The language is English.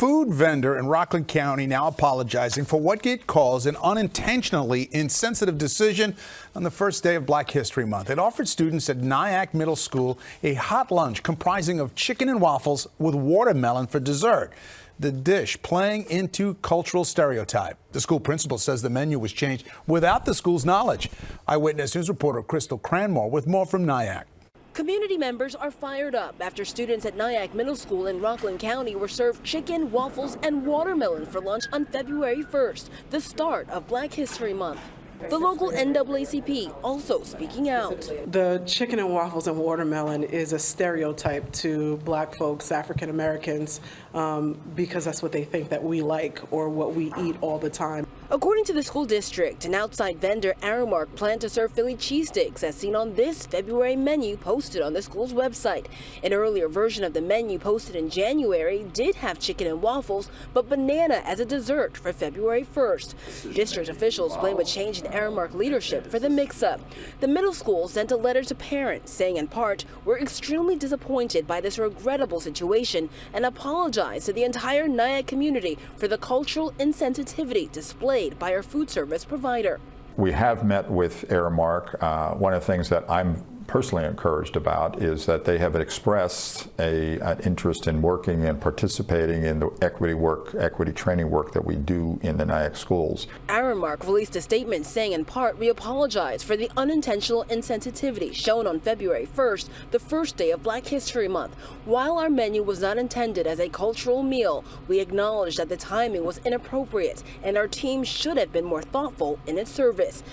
Food vendor in Rockland County now apologizing for what it calls an unintentionally insensitive decision on the first day of Black History Month. It offered students at Nyack Middle School a hot lunch comprising of chicken and waffles with watermelon for dessert. The dish playing into cultural stereotype. The school principal says the menu was changed without the school's knowledge. Eyewitness News reporter Crystal Cranmore with more from Nyack. Community members are fired up after students at Nyack Middle School in Rockland County were served chicken, waffles, and watermelon for lunch on February 1st, the start of Black History Month. The local NAACP also speaking out. The chicken and waffles and watermelon is a stereotype to black folks, African Americans, um, because that's what they think that we like or what we eat all the time. According to the school district, an outside vendor, Aramark, planned to serve Philly cheesesteaks as seen on this February menu posted on the school's website. An earlier version of the menu posted in January did have chicken and waffles, but banana as a dessert for February 1st. District officials blame a change in Aramark leadership for the mix-up. The middle school sent a letter to parents saying in part, we're extremely disappointed by this regrettable situation and apologize to the entire Nyack community for the cultural insensitivity displayed by our food service provider. We have met with Aramark. Uh, one of the things that I'm personally encouraged about is that they have expressed a, an interest in working and participating in the equity work, equity training work that we do in the Nyack schools. Aramark released a statement saying in part, we apologize for the unintentional insensitivity shown on February 1st, the first day of Black History Month. While our menu was not intended as a cultural meal, we acknowledge that the timing was inappropriate and our team should have been more thoughtful in its service.